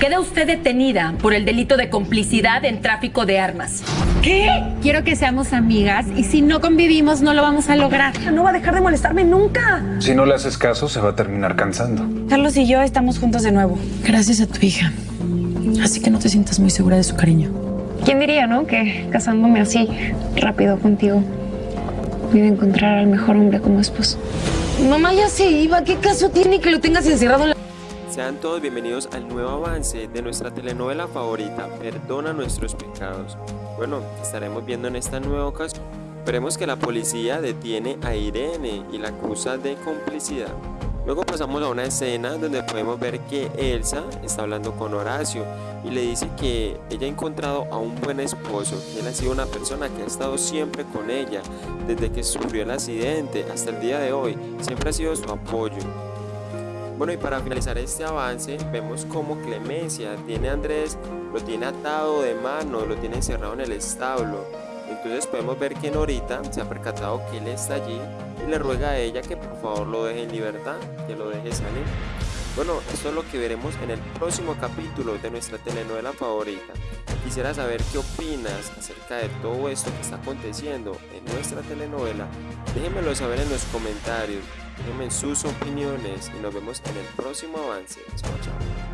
Queda usted detenida por el delito de complicidad en tráfico de armas. ¿Qué? Quiero que seamos amigas y si no convivimos no lo vamos a lograr. No va a dejar de molestarme nunca. Si no le haces caso, se va a terminar cansando. Carlos y yo estamos juntos de nuevo. Gracias a tu hija. Así que no te sientas muy segura de su cariño. ¿Quién diría, no? Que casándome así, rápido contigo, voy a encontrar al mejor hombre como esposo. Mamá ya se iba. ¿Qué caso tiene que lo tengas encerrado en la... Sean todos bienvenidos al nuevo avance de nuestra telenovela favorita, Perdona nuestros pecados. Bueno, estaremos viendo en esta nueva ocasión. Veremos que la policía detiene a Irene y la acusa de complicidad. Luego pasamos a una escena donde podemos ver que Elsa está hablando con Horacio y le dice que ella ha encontrado a un buen esposo, que él ha sido una persona que ha estado siempre con ella desde que sufrió el accidente hasta el día de hoy, siempre ha sido su apoyo. Bueno y para finalizar este avance vemos como Clemencia tiene a Andrés, lo tiene atado de mano, lo tiene encerrado en el establo. Entonces podemos ver que Norita se ha percatado que él está allí y le ruega a ella que por favor lo deje en libertad, que lo deje salir. Bueno, esto es lo que veremos en el próximo capítulo de nuestra telenovela favorita. Quisiera saber qué opinas acerca de todo esto que está aconteciendo en nuestra telenovela. Déjenmelo saber en los comentarios, déjenme sus opiniones y nos vemos en el próximo avance. Chao, chao.